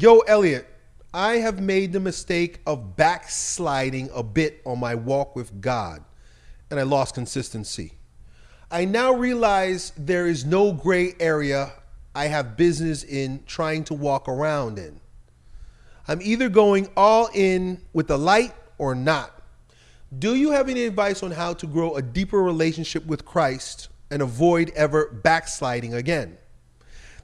Yo, Elliot, I have made the mistake of backsliding a bit on my walk with God, and I lost consistency. I now realize there is no gray area I have business in trying to walk around in. I'm either going all in with the light or not. Do you have any advice on how to grow a deeper relationship with Christ and avoid ever backsliding again?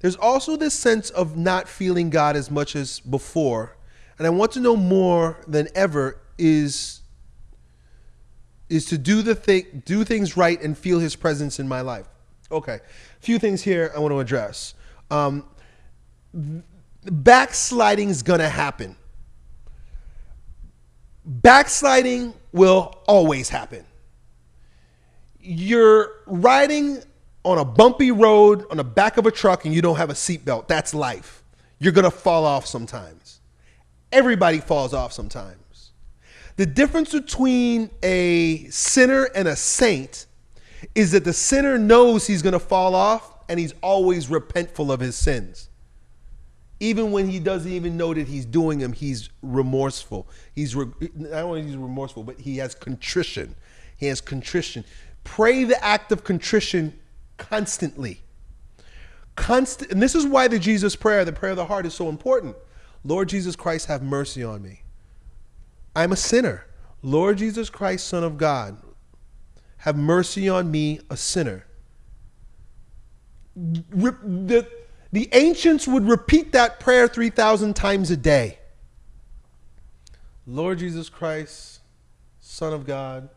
There's also this sense of not feeling God as much as before, and I want to know more than ever is is to do the thing do things right and feel his presence in my life. Okay. A few things here I want to address. Um, backsliding is going to happen. Backsliding will always happen. You're riding on a bumpy road on the back of a truck and you don't have a seatbelt. That's life. You're going to fall off sometimes. Everybody falls off sometimes. The difference between a sinner and a saint is that the sinner knows he's going to fall off and he's always repentful of his sins. Even when he doesn't even know that he's doing them, he's remorseful. He's re- not only he's remorseful, but he has contrition. He has contrition. Pray the act of contrition constantly. Constant, and this is why the Jesus prayer, the prayer of the heart, is so important. Lord Jesus Christ, have mercy on me. I'm a sinner. Lord Jesus Christ, Son of God, have mercy on me, a sinner. The, the ancients would repeat that prayer 3,000 times a day. Lord Jesus Christ, Son of God,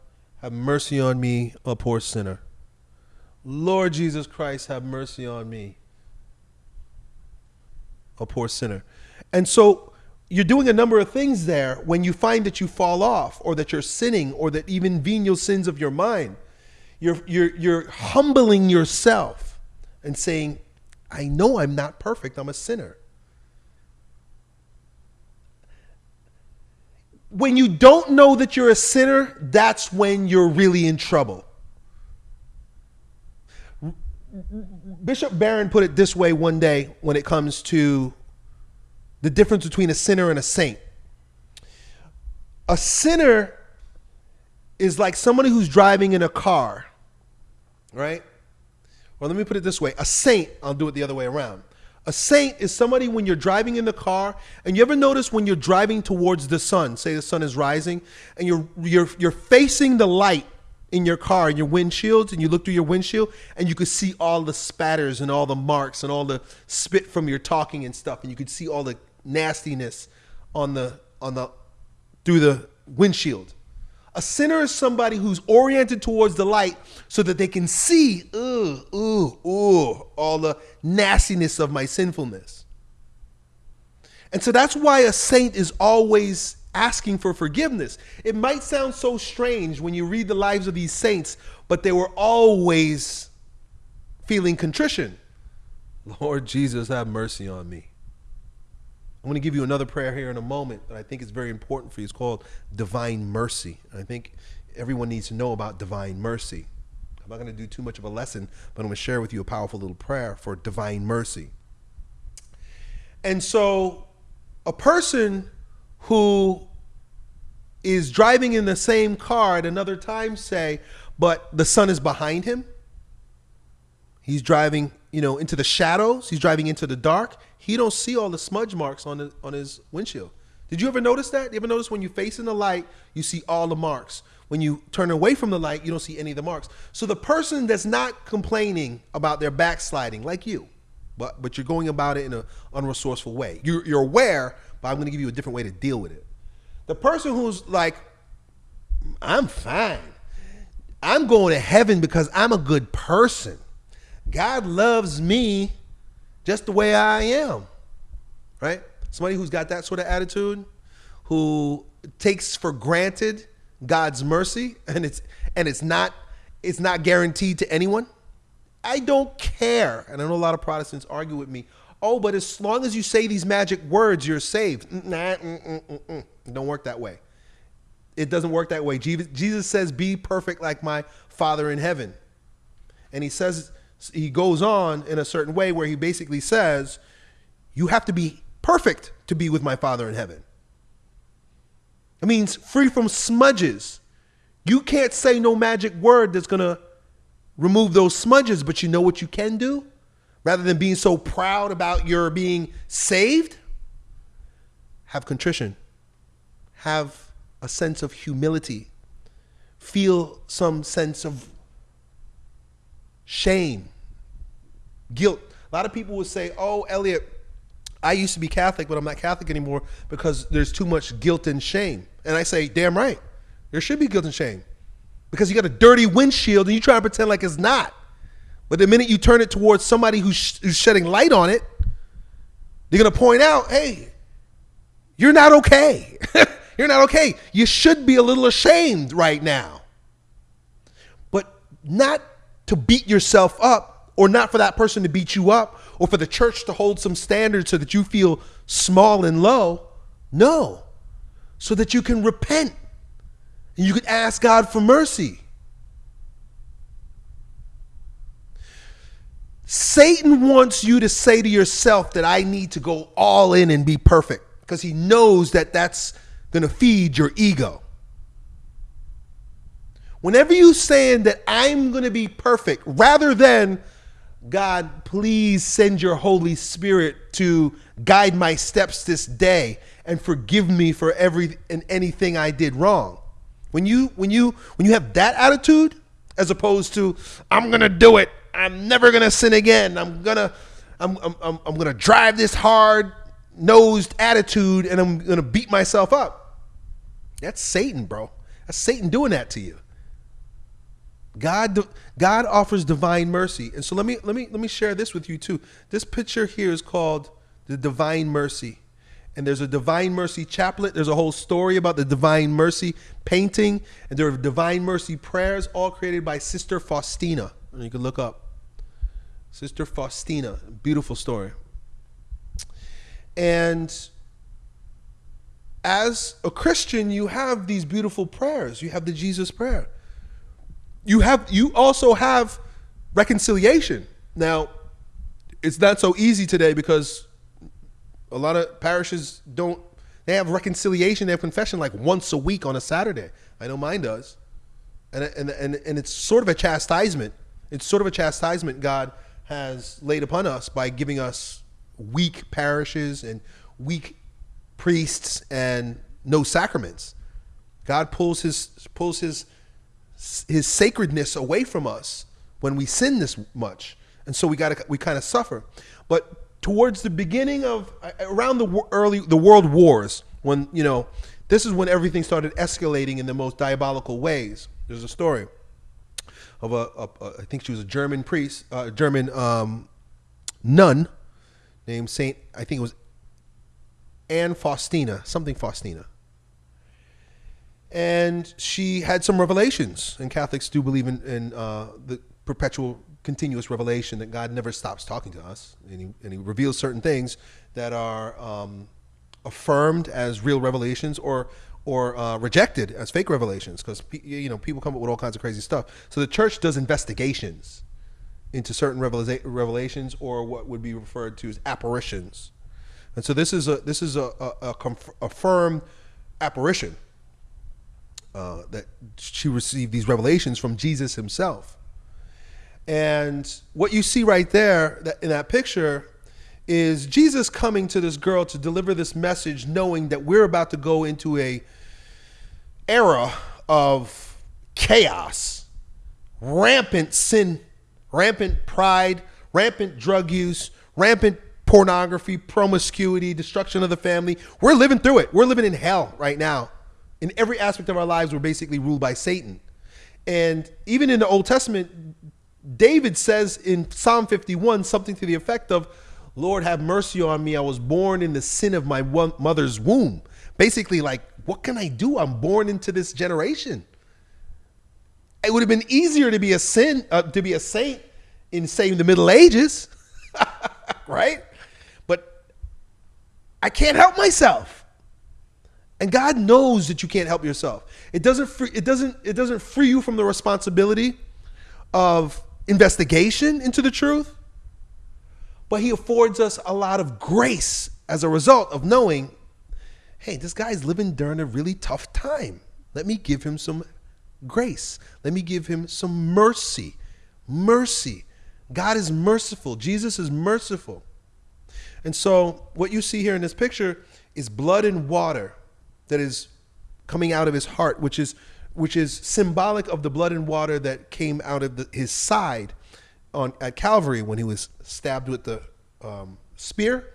have mercy on me, a poor sinner. Lord Jesus Christ, have mercy on me, a poor sinner. And so you're doing a number of things there when you find that you fall off or that you're sinning or that even venial sins of your mind. You're, you're, you're humbling yourself and saying, I know I'm not perfect, I'm a sinner. When you don't know that you're a sinner, that's when you're really in trouble. Bishop Barron put it this way one day when it comes to the difference between a sinner and a saint. A sinner is like somebody who's driving in a car, right? Or let me put it this way a saint, I'll do it the other way around. A saint is somebody when you're driving in the car, and you ever notice when you're driving towards the sun, say the sun is rising, and you're, you're, you're facing the light in your car, in your windshields, and you look through your windshield, and you could see all the spatters and all the marks and all the spit from your talking and stuff, and you could see all the nastiness on the on the through the windshield. A sinner is somebody who's oriented towards the light so that they can see, ooh, ooh, ooh, all the nastiness of my sinfulness. And so that's why a saint is always asking for forgiveness. It might sound so strange when you read the lives of these saints, but they were always feeling contrition. Lord Jesus, have mercy on me. I'm going to give you another prayer here in a moment that I think is very important for you. It's called divine mercy. I think everyone needs to know about divine mercy. I'm not going to do too much of a lesson, but I'm going to share with you a powerful little prayer for divine mercy. And so, a person who is driving in the same car at another time, say, but the sun is behind him, he's driving you know, into the shadows. He's driving into the dark. He don't see all the smudge marks on the, on his windshield. Did you ever notice that? You ever notice when you face in the light, you see all the marks. When you turn away from the light, you don't see any of the marks. So the person that's not complaining about their backsliding, like you, but but you're going about it in an unresourceful way. You're, you're aware, but I'm going to give you a different way to deal with it. The person who's like, I'm fine. I'm going to heaven because I'm a good person. God loves me just the way I am. Right? Somebody who's got that sort of attitude, who takes for granted God's mercy and it's and it's not it's not guaranteed to anyone. I don't care. And I know a lot of Protestants argue with me. Oh, but as long as you say these magic words, you're saved. Nah, mm, mm, mm, mm. Don't work that way. It doesn't work that way. Jesus says, "Be perfect like my Father in heaven," and he says he goes on in a certain way where he basically says, you have to be perfect to be with my Father in heaven. It means free from smudges. You can't say no magic word that's going to remove those smudges, but you know what you can do? Rather than being so proud about your being saved, have contrition, have a sense of humility, feel some sense of shame, guilt. A lot of people would say, Oh, Elliot, I used to be Catholic, but I'm not Catholic anymore because there's too much guilt and shame. And I say, Damn right. There should be guilt and shame because you got a dirty windshield and you try to pretend like it's not. But the minute you turn it towards somebody who's, who's shedding light on it, they're going to point out, Hey, you're not okay. you're not okay. You should be a little ashamed right now. But not to beat yourself up or not for that person to beat you up or for the church to hold some standards so that you feel small and low. No. So that you can repent and you can ask God for mercy. Satan wants you to say to yourself that I need to go all in and be perfect because he knows that that's going to feed your ego. Whenever you saying that I'm going to be perfect rather than God, please send your Holy Spirit to guide my steps this day and forgive me for every and anything I did wrong. When you when you when you have that attitude as opposed to I'm going to do it. I'm never to sin again. I'm to I'm I'm I'm to drive this hard nosed attitude and I'm to beat myself up. That's Satan, bro. That's Satan doing that to you. God God offers divine mercy. And so let me let me let me share this with you too. This picture here is called the divine mercy. And there's a divine mercy chaplet. There's a whole story about the divine mercy painting, and there are divine mercy prayers all created by Sister Faustina. And you can look up Sister Faustina, beautiful story. And as a Christian, you have these beautiful prayers. You have the Jesus prayer you have you also have reconciliation. Now, it's not so easy today because a lot of parishes don't they have reconciliation, they have confession like once a week on a Saturday. I know mine does. And and and, and it's sort of a chastisement. It's sort of a chastisement God has laid upon us by giving us weak parishes and weak priests and no sacraments. God pulls his pulls his his sacredness away from us when we sin this much. And so we got we kind of suffer. But towards the beginning of around the early the world wars when, you know, this is when everything started escalating in the most diabolical ways. There's a story of a, a, a I think she was a German priest, a uh, German um, nun named Saint I think it was Anne Faustina, something Faustina and she had some revelations. And Catholics do believe in, in uh, the perpetual, continuous revelation that God never stops talking to us, and He, and he reveals certain things that are um, affirmed as real revelations or or uh, rejected as fake revelations because you know people come up with all kinds of crazy stuff. So the church does investigations into certain revelations or what would be referred to as apparitions. And so this is a this is a, a, a, a firm apparition uh, that she received these revelations from Jesus himself. And what you see right there that in that picture is Jesus coming to this girl to deliver this message, knowing that we're about to go into a era of chaos, rampant sin, rampant pride, rampant drug use, rampant pornography, promiscuity, destruction of the family. We're living through it. We're living in hell right now in every aspect of our lives, we're basically ruled by Satan. And even in the Old Testament, David says in Psalm 51 something to the effect of, Lord, have mercy on me. I was born in the sin of my mother's womb. Basically, like, what can I do? I'm born into this generation. It would have been easier to be a sin, uh, to be a saint in, say, the Middle Ages, right? But I can't help myself. And God knows that you can't help yourself. It doesn't free, it doesn't it doesn't free you from the responsibility of investigation into the truth, but he affords us a lot of grace as a result of knowing, hey, this guy's living during a really tough time. Let me give him some grace. Let me give him some mercy. Mercy. God is merciful. Jesus is merciful. And so, what you see here in this picture is blood and water that is coming out of his heart, which is which is symbolic of the blood and water that came out of the, his side on at Calvary when he was stabbed with the um, spear.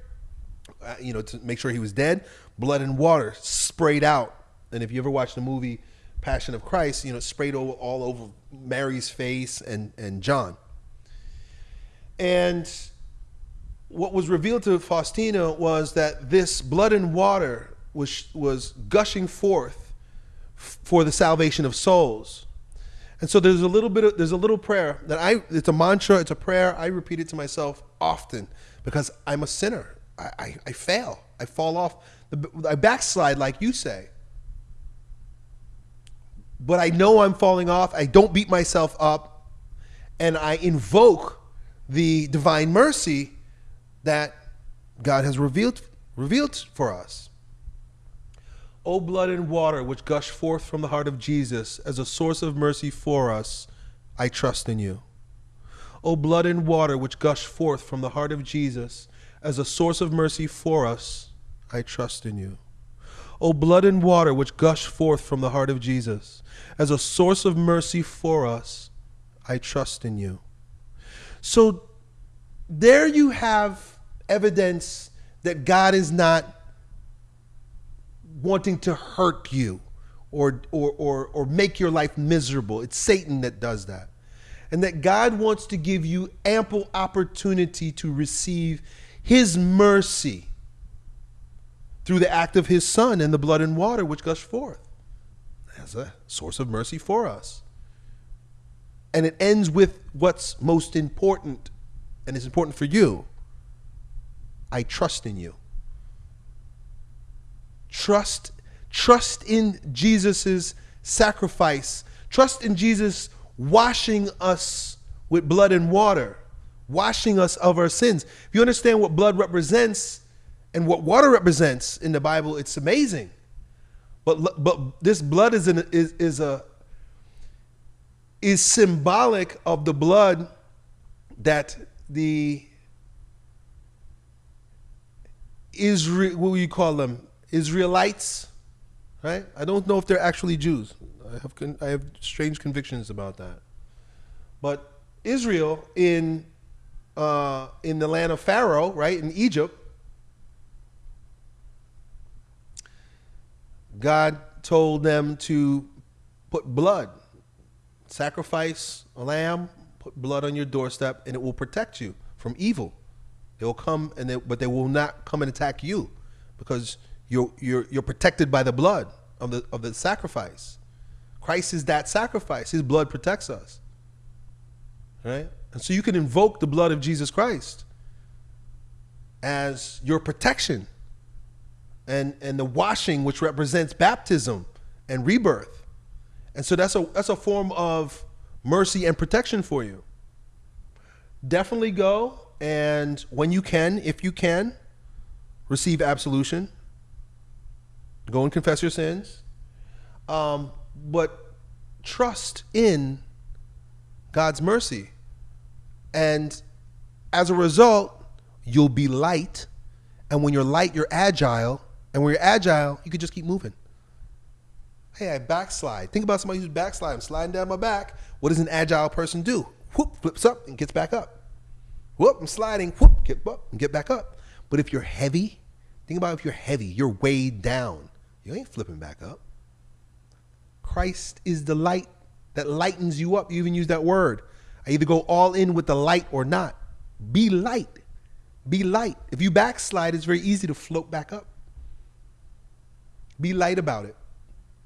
Uh, you know, to make sure he was dead. Blood and water sprayed out. And if you ever watched the movie Passion of Christ, you know, sprayed over, all over Mary's face and and John. And what was revealed to Faustina was that this blood and water was was gushing forth for the salvation of souls. And so there's a little bit of there's a little prayer that I it's a mantra, it's a prayer I repeat it to myself often because I'm a sinner. I, I, I fail. I fall off. I backslide, like you say. But I know I'm falling off. I don't beat myself up. And I invoke the divine mercy that God has revealed revealed for us. O blood and water which gush forth from the heart of Jesus as a source of mercy for us, I trust in you. O blood and water which gush forth from the heart of Jesus as a source of mercy for us, I trust in you. O blood and water which gush forth from the heart of Jesus as a source of mercy for us, I trust in you. So there you have evidence that God is not wanting to hurt you or, or, or, or make your life miserable. It's Satan that does that. And that God wants to give you ample opportunity to receive his mercy through the act of his son and the blood and water which gush forth as a source of mercy for us. And it ends with what's most important, and it's important for you. I trust in you. Trust, trust in Jesus' sacrifice. Trust in Jesus washing us with blood and water, washing us of our sins. If you understand what blood represents and what water represents in the Bible, it's amazing. But but this blood is an, is is a is symbolic of the blood that the Israel, what do you call them? Israelites, right? I don't know if they're actually Jews. I have I have strange convictions about that. But Israel in uh, in the land of Pharaoh, right in Egypt, God told them to put blood, sacrifice a lamb, put blood on your doorstep, and it will protect you from evil. They will come and they, but they will not come and attack you because you're, you're, you're protected by the blood of the, of the sacrifice. Christ is that sacrifice. His blood protects us. Right? And so you can invoke the blood of Jesus Christ as your protection and, and the washing, which represents baptism and rebirth. And so that's a, that's a form of mercy and protection for you. Definitely go and when you can, if you can, receive absolution Go and confess your sins. Um, but trust in God's mercy. And as a result, you'll be light. And when you're light, you're agile. And when you're agile, you can just keep moving. Hey, I backslide. Think about somebody who's backsliding, sliding down my back. What does an agile person do? Whoop, flips up and gets back up. Whoop, I'm sliding. Whoop, get up and get back up. But if you're heavy, think about if you're heavy, you're weighed down. You ain't flipping back up. Christ is the light that lightens you up. You even use that word. I either go all in with the light or not. Be light. Be light. If you backslide, it's very easy to float back up. Be light about it.